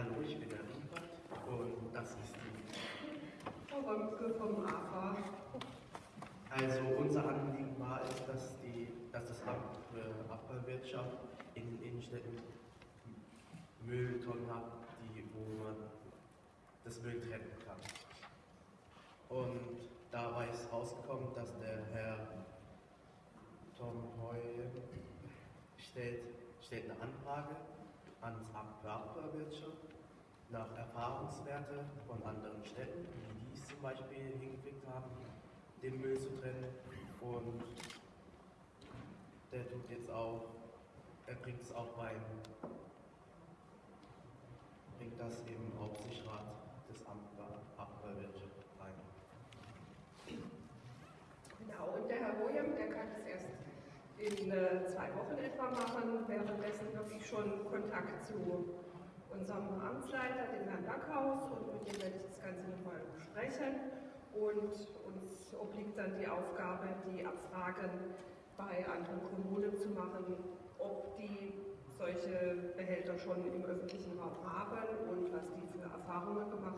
Hallo, ich bin der Riebert und das ist die. Frau Römke vom AFA. Also unser Anliegen war es, dass, die, dass das Amt für Abfallwirtschaft in den Innenstädten Mülltonnen hat, die, wo man das Müll trennen kann. Und dabei ist rausgekommen, dass der Herr Tom Heu stellt, stellt eine Anfrage ans Amt für Abfallwirtschaft nach Erfahrungswerte von anderen Städten, wie die es zum Beispiel hingekriegt haben, den Müll zu trennen. Und der tut jetzt auch, er bringt es auch beim, bringt das im Aufsichtsrat des Abfallwirtschaft rein. Genau, und der Herr William, der kann das erst in äh, zwei Wochen etwa machen. Ich schon Kontakt zu unserem Amtsleiter, dem Herrn Backhaus, und mit dem werde ich das Ganze nochmal besprechen. Und uns obliegt dann die Aufgabe, die Abfragen bei anderen Kommunen zu machen, ob die solche Behälter schon im öffentlichen Raum haben und was die für Erfahrungen gemacht